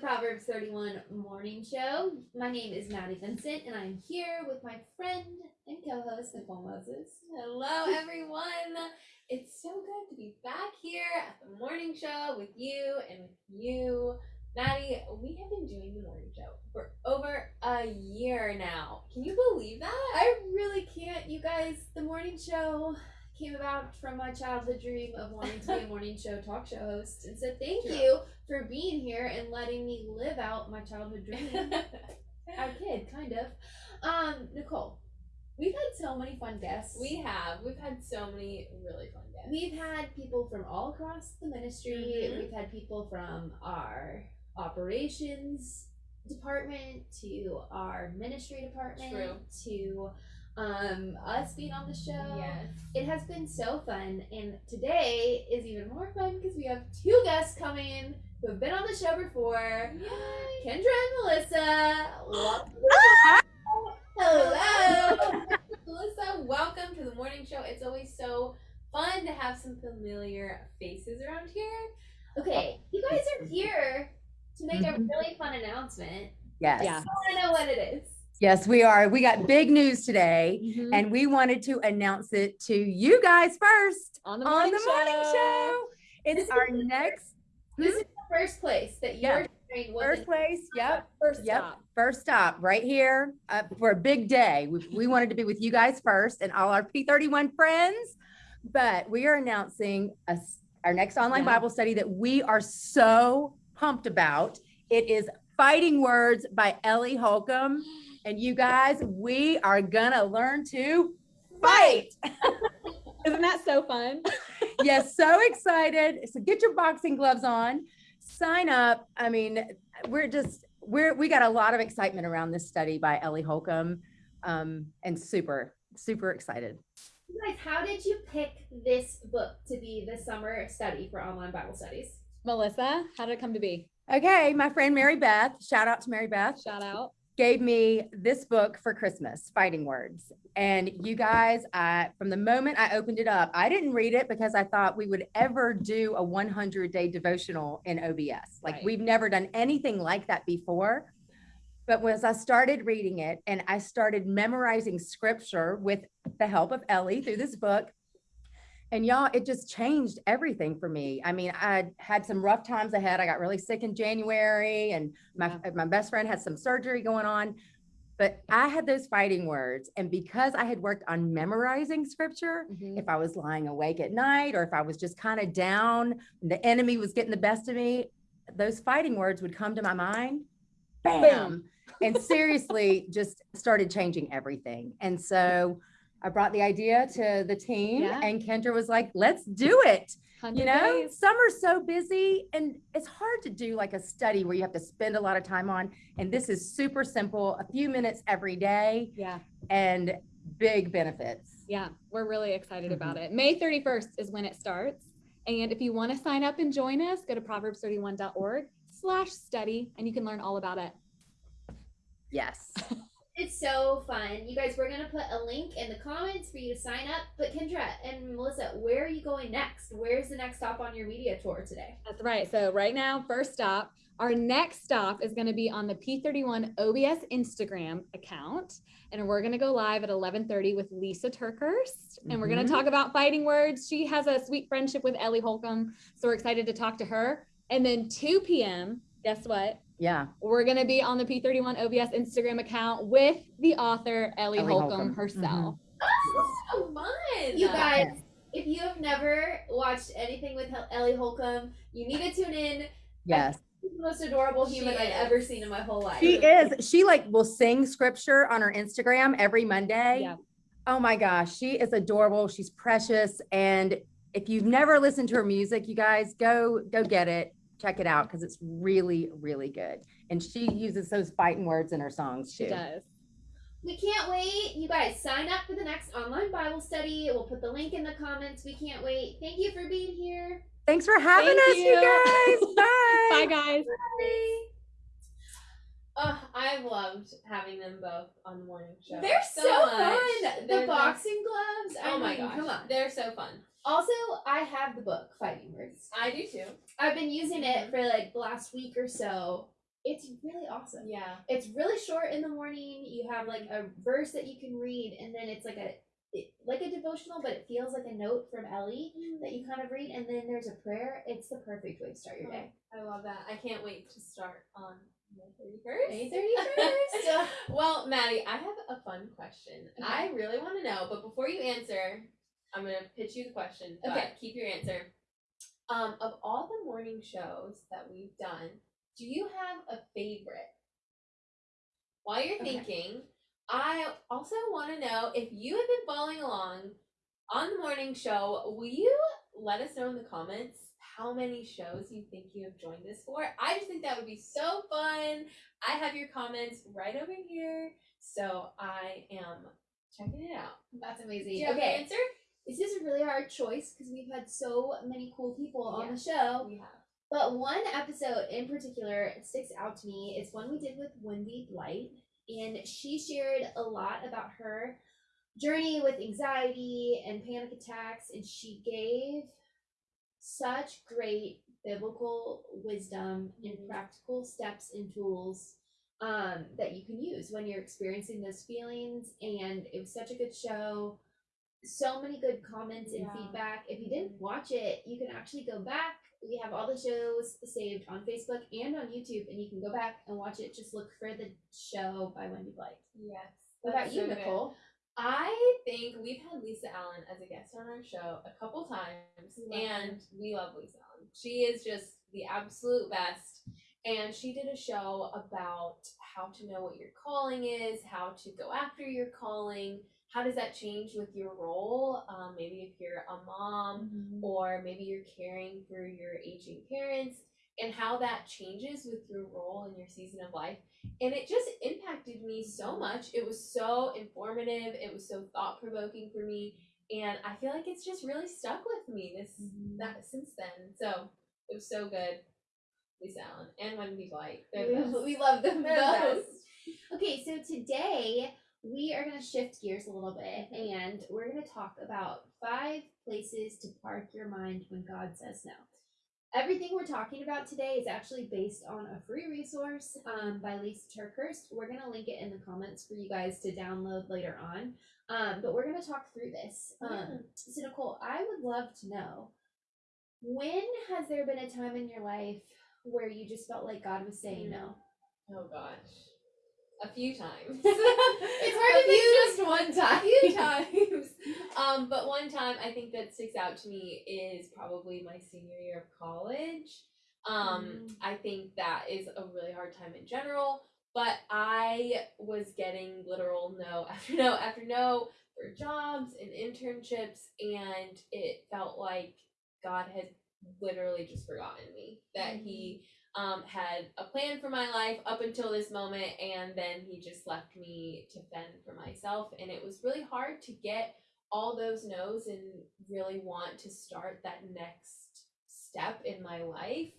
Proverbs 31 morning show. My name is Maddie Vincent, and I'm here with my friend and co host, Nicole Moses. Hello, everyone. It's so good to be back here at the morning show with you and with you. Maddie, we have been doing the morning show for over a year now. Can you believe that? I really can't, you guys. The morning show came about from my childhood dream of wanting to be a morning show talk show host. And so thank True. you for being here and letting me live out my childhood dream. I kid, kind of. Um, Nicole, we've had so many fun guests. we have. We've had so many really fun guests. We've had people from all across the ministry. Mhm. We've had people from our operations department to our ministry department True. to um, us being on the show. Yes. It has been so fun, and today is even more fun because we have two guests coming who have been on the show before. Yay. Kendra and Melissa. Welcome. Hello. Melissa, welcome to the morning show. It's always so fun to have some familiar faces around here. Okay, you guys are here to make a Mhm. really fun announcement. Yes. Yeah. I want to know what it is. Yes, we are. We got big news today Mhm. and we wanted to announce it to you guys first on the on morning, the morning show. It's our next This is the first place that you're what first place. Yep. First Yep. stop. First stop right here uh, for a big day. We, we wanted to be with you guys first and all our P31 friends, but we are announcing a our next online Yeah. Bible study that we are so pumped about. It is Fighting Words by Ellie Holcomb. And you guys, we are gonna learn to fight. Isn't that so fun? yes, so excited. So get your boxing gloves on, sign up. I mean, we're just we're we got a lot of excitement around this study by Ellie Holcomb. Um, and super, super excited. You guys, how did you pick this book to be the summer study for online Bible studies? Melissa, how did it come to be? Okay, my friend Mary Beth, shout out to Mary Beth, Shout out. gave me this book for Christmas, Fighting Words. And you guys, I from the moment I opened it up, I didn't read it because I thought we would ever do a 100 day devotional in OBS. Like Right. we've never done anything like that before. But as I started reading it and I started memorizing scripture with the help of Ellie through this book, and y'all, it just changed everything for me. I mean, I had some rough times ahead. I got really sick in January, and my my best friend had some surgery going on. But I had those fighting words, and because I had worked on memorizing scripture, Mhm. if I was lying awake at night or if I was just kind of down, the enemy was getting the best of me, those fighting words would come to my mind. Bam. Bam. and seriously, just started changing everything. And so I brought the idea to the team, Yeah. and Kendra was like, let's do it. You know, days. summer's so busy, and it's hard to do like a study where you have to spend a lot of time on. And this is super simple, a few minutes every day, Yeah. and big benefits. Yeah. We're really excited about Mm-hmm. it. May 31st is when it starts. And if you want to sign up and join us, go to proverbs31.org slash study and you can learn all about it. Yes. It's so fun. You guys, we're going to put a link in the comments for you to sign up. But Kendra and Melissa, where are you going next? Where's the next stop on your media tour today? That's right. So right now, first stop, our next stop is going to be on the P31 OBS Instagram account. And we're going to go live at 1130 with Lysa TerKeurst. And we're going to mm-hmm. talk about fighting words. She has a sweet friendship with Ellie Holcomb. So we're excited to talk to her. And then 2 p.m., guess what? Yeah. We're going to be on the P31 OBS Instagram account with the author Ellie, Ellie Holcomb, Holcomb. herself. Mm-hmm. So fun. You guys, if you have never watched anything with Ellie Holcomb, you need to tune in. Yes. She's the most adorable She human I've is. ever seen in my whole life. She is. She like will sing scripture on her Instagram every Monday. Yeah. Oh my gosh, she is adorable. She's precious. And if you've never listened to her music, you guys go go get it. Check it out because it's really, really good. And she uses those fighting words in her songs too. She does. We can't wait. You guys sign up for the next online Bible study. We'll put the link in the comments. We can't wait. Thank you for being here. Thanks for having Thank us, you, you. guys. Bye. Bye, guys. Bye. Oh, I've loved having them both on the morning show. They're so, much. fun. The They're boxing gloves. Oh I Oh my mean, gosh. Come on. They're so fun. Also, I have the book Fighting Words. I do too. I've been using it mm-hmm. for like the last week or so, It's really awesome. Yeah. It's really short in the morning. You have like a verse that you can read, and then it's like a it, like a devotional, but it feels like a note from Ellie mm-hmm. that you kind of read, and then there's a prayer. It's the perfect way to start your oh, day. I love that. I can't wait to start on May 31st. May 31st. well, Maddie, I have a fun question. I really want to know, but before you answer, I'm going to pitch you the question, Okay. keep your answer. Um, of all the morning shows that we've done, do you have a favorite? While you're Okay. thinking, I also want to know if you have been following along on the morning show, will you let us know in the comments how many shows you think you have joined us for? I just think that would be so fun. I have your comments right over here, so I am checking it out. That's amazing. Do you have okay, an answer? this is a really hard choice because we've had so many cool people on the show. We have. But one episode in particular sticks out to me. It's one we did with Wendy Blight, and she shared a lot about her journey with anxiety and panic attacks, and she gave such great biblical wisdom and Mhm. practical steps and tools um, that you can use when you're experiencing those feelings. And it was such a good show. So many good comments and Yeah. feedback. If you didn't watch it, you can actually go back. We have all the shows saved on Facebook and on YouTube, and you can go back and watch it. Just look for the show by Wendy Blight. Yes. What about you, so good. Nicole? I think we've had Lisa Allen as a guest on our show a couple times, Love her. and we love Lisa Allen. She is just the absolute best. And she did a show about how to know what your calling is, how to go after your calling. How does that change with your role? Um, maybe if you're a mom, or maybe you're caring for your aging parents and how that changes with your role in your season of life. And it just impacted me so much. It was so informative. It was so thought-provoking for me. And i feel like it's just really stuck with me this that since then. So it was so good. Lisa allen and wendy blight they're we, love them both. Okay, so today we are going to shift gears a little bit Mm-hmm. and we're going to talk about five places to park your mind when God says no. Everything we're talking about today is actually based on a free resource um, by Lysa TerKeurst. We're going to link it in the comments for you guys to download later on. Um, but we're going to talk through this. Um, Yeah. So, Nicole, I would love to know when has there been a time in your life where you just felt like God was saying no? oh gosh a few times It's hard A to few- just one time. a few times. Um, but one time I think that sticks out to me is probably my senior year of college. Um, Mm. I think that is a really hard time in general. But I was getting literal no after no after no for jobs and internships, and it felt like God had literally just forgotten me. That He um, had a plan for my life up until this moment, and then he just left me to fend for myself. And it was really hard to get all those no's and really want to start that next step in my life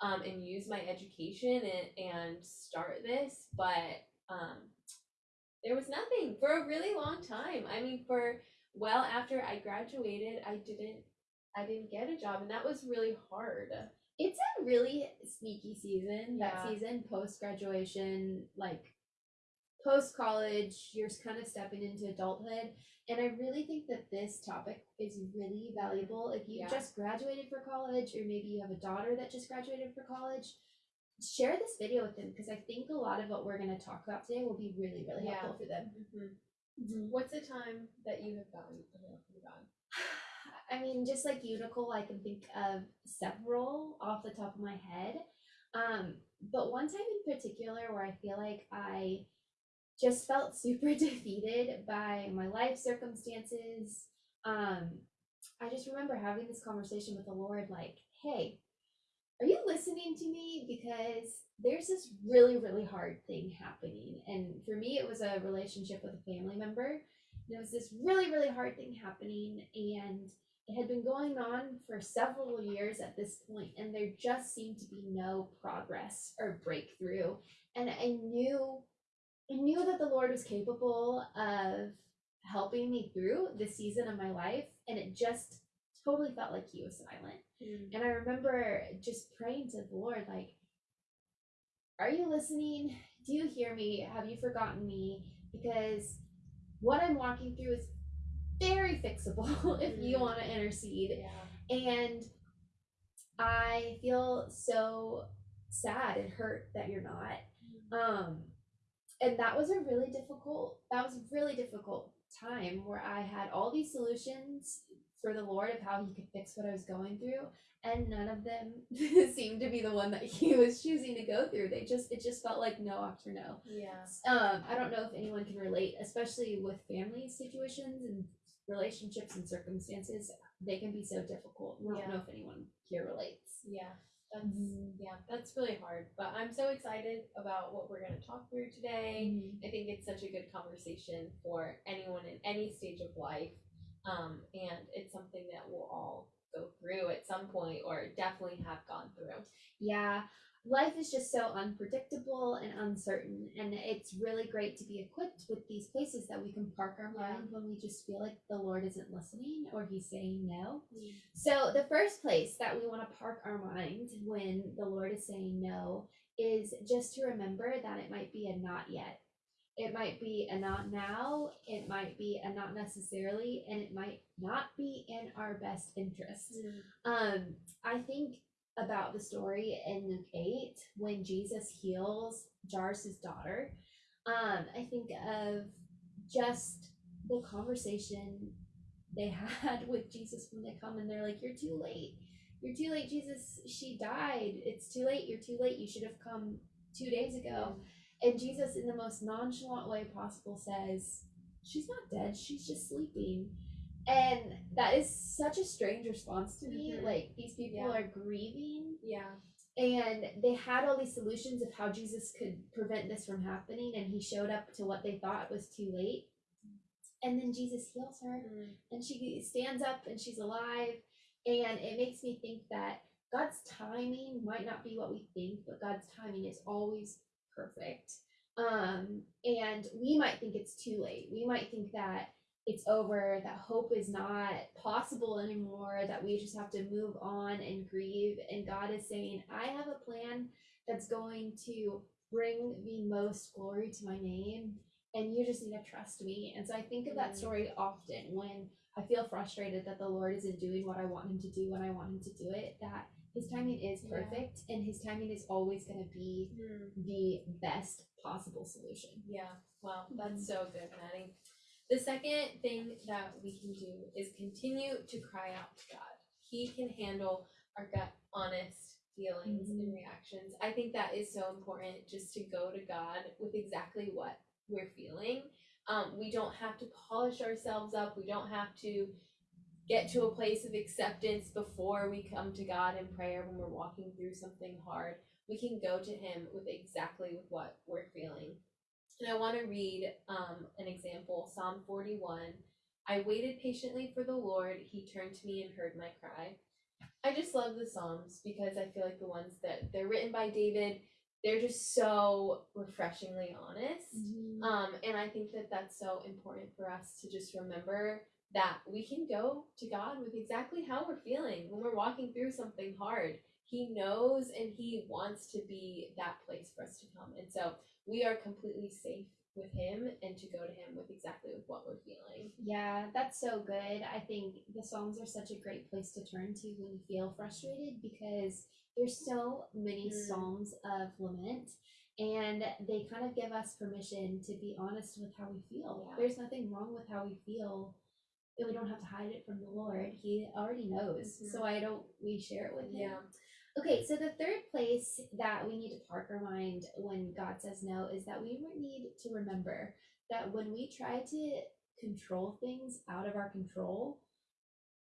um, and use my education and, and start this. But um, there was nothing for a really long time. I mean, for well after I graduated, I didn't. I didn't get a job, and that was really hard. It's a really sneaky season. That season, post graduation, like post college, you're kind of stepping into adulthood. And I really think that this topic is really valuable. If you Yeah. just graduated for college, or maybe you have a daughter that just graduated for college, share this video with them because I think a lot of what we're going to talk about today will be really, really Yeah. helpful for them. What's the time that you have gone? gone? I mean, just like you, I can think of several off the top of my head. Um, but one time in particular where I feel like I just felt super defeated by my life circumstances. Um, I just remember having this conversation with the Lord, like, hey, are you listening to me? Because there's this really, really hard thing happening. And for me, it was a relationship with a family member. There was this really, really hard thing happening, and it had been going on for several years at this point, and there just seemed to be no progress or breakthrough. And I knew, I knew that the Lord was capable of helping me through this season of my life, and it just totally felt like He was silent. And I remember just praying to the Lord, like, are you listening? Do you hear me? Have you forgotten me? Because what I'm walking through is very fixable if you Mhm. want to intercede. Yeah. And I feel so sad and hurt that you're not. Um, and that was a really difficult, that was a really difficult time where I had all these solutions for the Lord of how he could fix what I was going through. And none of them seemed to be the one that he was choosing to go through. They just, it just felt like no after no. Yeah. Um, I don't know if anyone can relate, especially with family situations and relationships and circumstances. They can be so difficult. I don't Yeah. know if anyone here relates. Yeah. That's Mhm. yeah, that's really hard. But I'm so excited about what we're gonna talk through today. I think it's such a good conversation for anyone in any stage of life. Um, and it's something that we'll all go through at some point or definitely have gone through. Yeah, life is just so unpredictable and uncertain, and it's really great to be equipped with these places that we can park our Yeah. mind when we just feel like the Lord isn't listening or He's saying no. So, the first place that we want to park our mind when the Lord is saying no is just to remember that it might be a not yet. It might be a not now, it might be a not necessarily, and it might not be in our best interest. Um, I think about the story in Luke 8 when Jesus heals Jairus' daughter. Um, I think of just the conversation they had with Jesus when they come and they're like, You're too late. You're too late, Jesus. She died. It's too late. You're too late. You should have come two days ago. And Jesus, in the most nonchalant way possible, says, She's not dead. She's just sleeping. And that is such a strange response to me. Mhm. Like, these people Yeah. are grieving, Yeah. and they had all these solutions of how Jesus could prevent this from happening, and he showed up to what they thought was too late. And then Jesus heals her, and she stands up and she's alive. And it makes me think that God's timing might not be what we think, but God's timing is always perfect. Um, and we might think it's too late. We might think that it's over, that hope is not possible anymore, that we just have to move on and grieve. And God is saying, I have a plan that's going to bring the most glory to my name, and you just need to trust me. And so I think of that Mm. story often when I feel frustrated that the Lord isn't doing what I want him to do when I want him to do it, that his timing is Yeah. perfect and his timing is always going to be the best possible solution. Yeah, wow, that's so good, Maddie. The second thing that we can do is continue to cry out to God. He can handle our gut, honest feelings and Mhm. reactions. I think that is so important just to go to God with exactly what we're feeling. Um, we don't have to polish ourselves up, we don't have to get to a place of acceptance before we come to God in prayer when we're walking through something hard. We can go to Him with exactly with what we're feeling. And I want to read um, an example Psalm 41. I waited patiently for the Lord. He turned to me and heard my cry. I just love the Psalms because I feel like the ones that they're written by David, they're just so refreshingly honest. Um, and I think that that's so important for us to just remember that we can go to God with exactly how we're feeling when we're walking through something hard. He knows and He wants to be that place for us to come. And so we are completely safe with Him and to go to Him with exactly what we're feeling. Yeah, that's so good. I think the Psalms are such a great place to turn to when you feel frustrated because there's so many Mm. psalms of lament and they kind of give us permission to be honest with how we feel. Yeah. There's nothing wrong with how we feel. And we don't have to hide it from the Lord. He already knows. Mhm. So I don't we share it with him. Yeah. Okay, so the third place that we need to park our mind when God says no is that we need to remember that when we try to control things out of our control,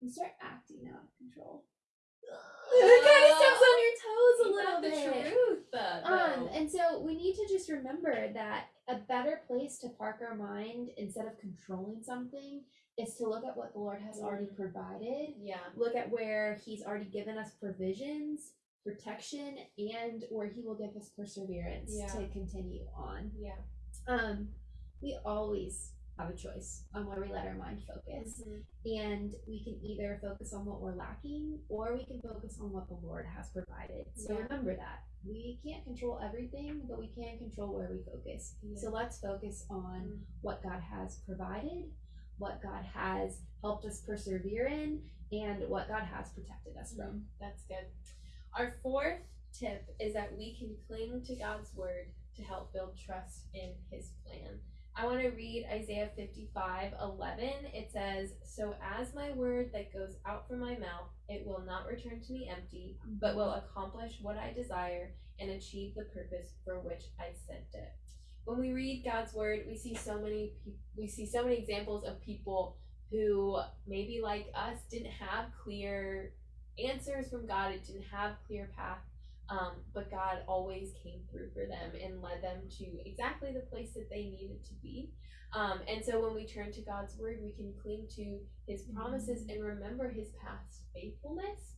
we start acting out of control. it kind of steps on your toes a little bit. the truth, Um, and so we need to just remember that a better place to park our mind instead of controlling something is to look at what the Lord has already Mm. provided yeah. look at where he's already given us provisions, protection, and where he will give us perseverance Yeah. to continue on. Yeah. Um, we always have a choice on where we let our mind focus. And we can either focus on what we're lacking or we can focus on what the Lord has provided. So Yeah. remember that. We can't control everything, but we can control where we focus. Yeah. So let's focus on Mm. what God has provided, what God has helped us persevere in, and what God has protected us from. That's good. Our fourth tip is that we can cling to God's word to help build trust in his plan. I want to read Isaiah 55 11. It says, So as my word that goes out from my mouth, it will not return to me empty, but will accomplish what I desire and achieve the purpose for which I sent it. When we read God's word, we see so many we see so many examples of people who maybe like us didn't have clear answers from God. It didn't have clear path, um, but God always came through for them and led them to exactly the place that they needed to be. Um, and so when we turn to God's word, we can cling to His promises and remember His past faithfulness,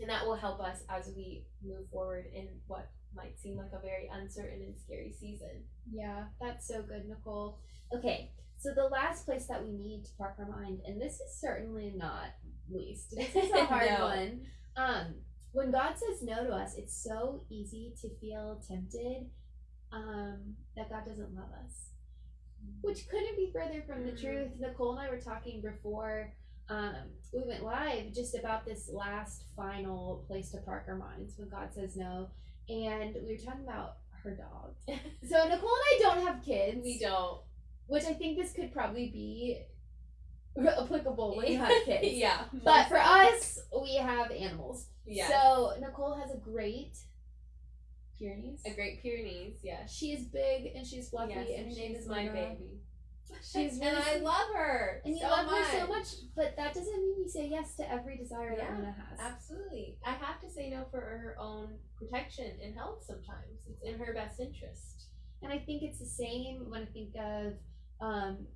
and that will help us as we move forward in what might seem like a very uncertain and scary season. Yeah, that's so good, Nicole. Okay, so the last place that we need to park our mind, and this is certainly not least. This is a hard No. one. Um, when God says no to us, it's so easy to feel tempted um, that God doesn't love us, which couldn't be further from the Mhm. truth. Nicole and I were talking before um, we went live just about this last final place to park our minds when God says no, and we were talking about her dog. So Nicole and I don't have kids, we don't. which I think this could probably be applicable when you have kids. yeah. But for us, we have animals. Yeah. So Nicole has a great Pyrenees. a Great Pyrenees, yes. She is big and she's fluffy, Yes, and her name is my baby. She's and really I love her. And you so love much. her so much, but that doesn't mean you say yes to every desire that Yeah, Luna has. Absolutely. I have to say no for her own protection and health sometimes. It's in her best interest. And I think it's the same when I think of um,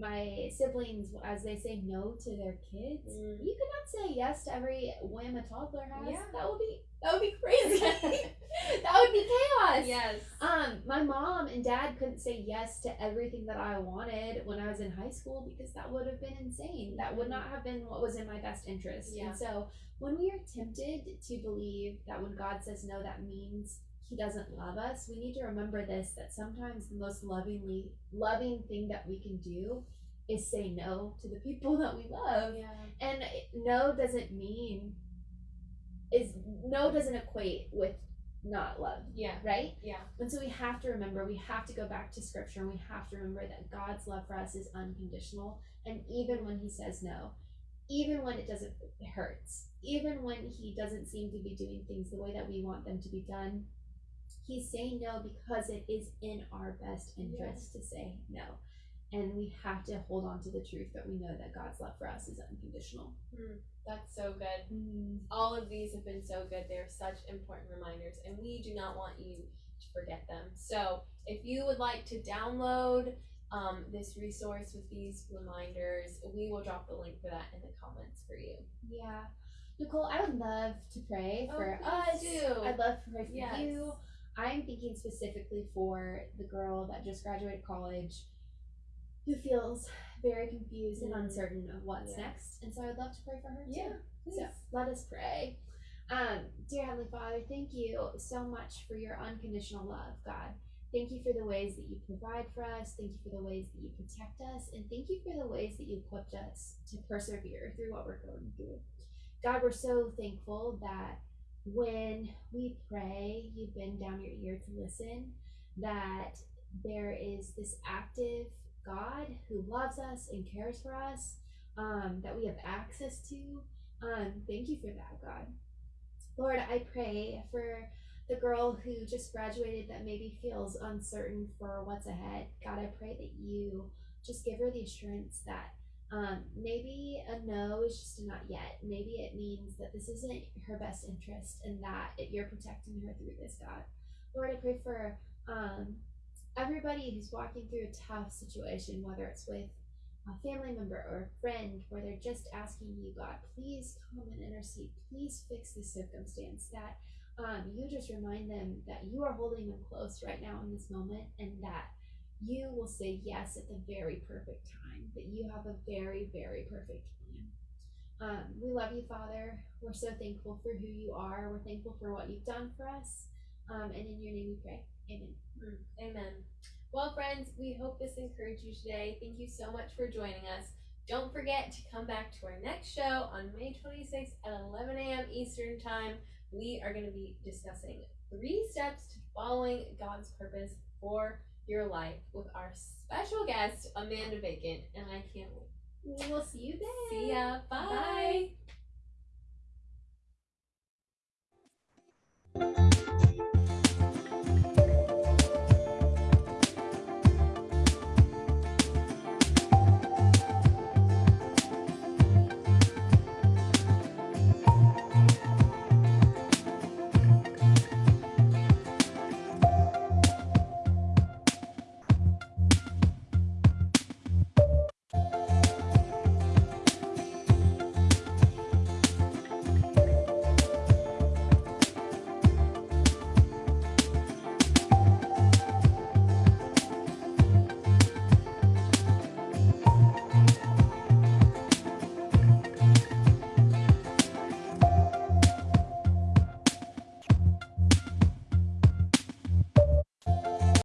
my siblings as they say no to their kids. Mm. You cannot say yes to every whim a toddler has. Yeah. That would be that would be crazy. that would be chaos. Yes. Um, my mom and dad couldn't say yes to everything that I wanted when I was in high school because that would have been insane. That would not have been what was in my best interest. Yeah. And so when we are tempted to believe that when God says no, that means he doesn't love us, we need to remember this that sometimes the most lovingly loving thing that we can do is say no to the people that we love. Yeah. And no doesn't mean is no doesn't equate with not love, Yeah. right? Yeah. And so we have to remember, we have to go back to scripture and we have to remember that God's love for us is unconditional. And even when he says no, even when it doesn't, it hurts, even when he doesn't seem to be doing things the way that we want them to be done, he's saying no because it is in our best interest to say no. And we have to hold on to the truth that we know that God's love for us is unconditional. That's so good. All of these have been so good. They're such important reminders, and we do not want you to forget them. So, if you would like to download um, this resource with these reminders, we will drop the link for that in the comments for you. Yeah. Nicole, I would love to pray Oh, for us. do. I'd love to pray for Yes. you. I'm thinking specifically for the girl that just graduated college who feels very confused and uncertain of what's Yeah. next. And so I would love to pray for her too. Yeah, So let us pray. Um, dear Heavenly Father, thank you so much for your unconditional love, God. Thank you for the ways that you provide for us. Thank you for the ways that you protect us. And thank you for the ways that you equipped us to persevere through what we're going through. God, we're so thankful that when we pray, you bend down your ear to listen, that there is this active God who loves us and cares for us, um, that we have access to. Um, thank you for that, God. Lord, I pray for the girl who just graduated that maybe feels uncertain for what's ahead. God, I pray that you just give her the assurance that um, maybe a no is just a not yet. Maybe it means that this isn't her best interest and that it, you're protecting her through this, God. Lord, I pray for um, everybody who's walking through a tough situation, whether it's with a family member or a friend, where they're just asking you, God, please come and intercede. Please fix this circumstance. That um, you just remind them that you are holding them close right now in this moment and that you will say yes at the very perfect time, that you have a very, very perfect plan. Um, we love you, Father. We're so thankful for who you are. We're thankful for what you've done for us. Um, and in your name we pray. Amen. Mm, Amen. Well, friends, we hope this encouraged you today. Thank you so much for joining us. Don't forget to come back to our next show on May 26th at 11 a.m. Eastern Time. We are going to be discussing three steps to following God's purpose for your life with our special guest, Amanda Bacon. And I can't wait. We will see you there. See ya. Bye. Bye.